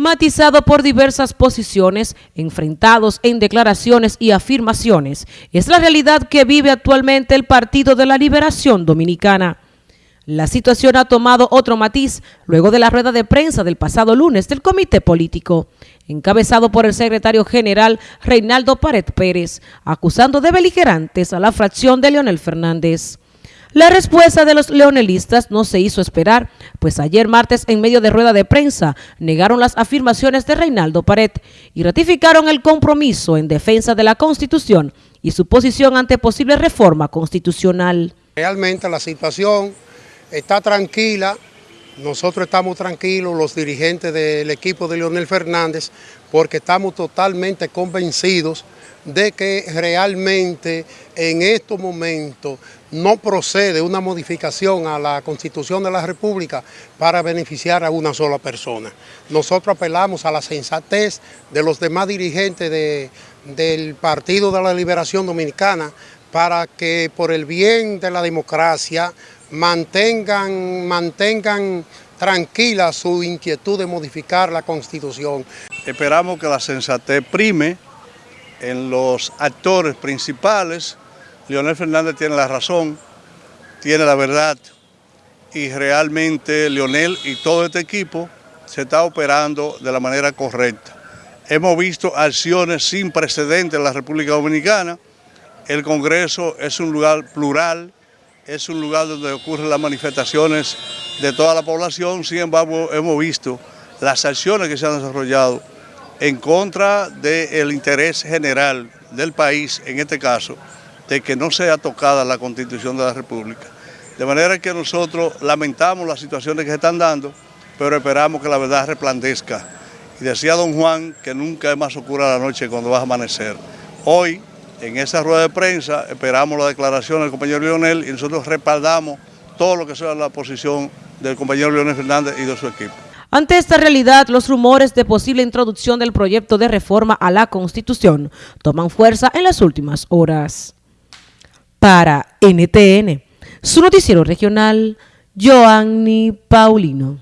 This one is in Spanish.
matizado por diversas posiciones, enfrentados en declaraciones y afirmaciones, es la realidad que vive actualmente el Partido de la Liberación Dominicana. La situación ha tomado otro matiz luego de la rueda de prensa del pasado lunes del Comité Político, encabezado por el secretario general Reinaldo Pared Pérez, acusando de beligerantes a la fracción de Leonel Fernández. La respuesta de los leonelistas no se hizo esperar, pues ayer martes en medio de rueda de prensa negaron las afirmaciones de Reinaldo Pared y ratificaron el compromiso en defensa de la Constitución y su posición ante posible reforma constitucional. Realmente la situación está tranquila, nosotros estamos tranquilos, los dirigentes del equipo de Leonel Fernández, porque estamos totalmente convencidos de que realmente en estos momentos no procede una modificación a la Constitución de la República para beneficiar a una sola persona. Nosotros apelamos a la sensatez de los demás dirigentes del Partido de la Liberación Dominicana para que por el bien de la democracia mantengan, mantengan tranquila su inquietud de modificar la Constitución. Esperamos que la sensatez prime en los actores principales. Leonel Fernández tiene la razón, tiene la verdad y realmente Leonel y todo este equipo se está operando de la manera correcta. Hemos visto acciones sin precedentes en la República Dominicana. El Congreso es un lugar plural, es un lugar donde ocurren las manifestaciones de toda la población, sin embargo hemos visto las acciones que se han desarrollado en contra del interés general del país, en este caso, de que no sea tocada la Constitución de la República. De manera que nosotros lamentamos las situaciones que se están dando, pero esperamos que la verdad resplandezca. Y decía don Juan que nunca es más oscura la noche cuando va a amanecer. Hoy, en esa rueda de prensa, esperamos la declaración del compañero Leonel y nosotros respaldamos todo lo que sea la posición del compañero Leonel Fernández y de su equipo. Ante esta realidad, los rumores de posible introducción del proyecto de reforma a la Constitución toman fuerza en las últimas horas. Para NTN, su noticiero regional, Joanny Paulino.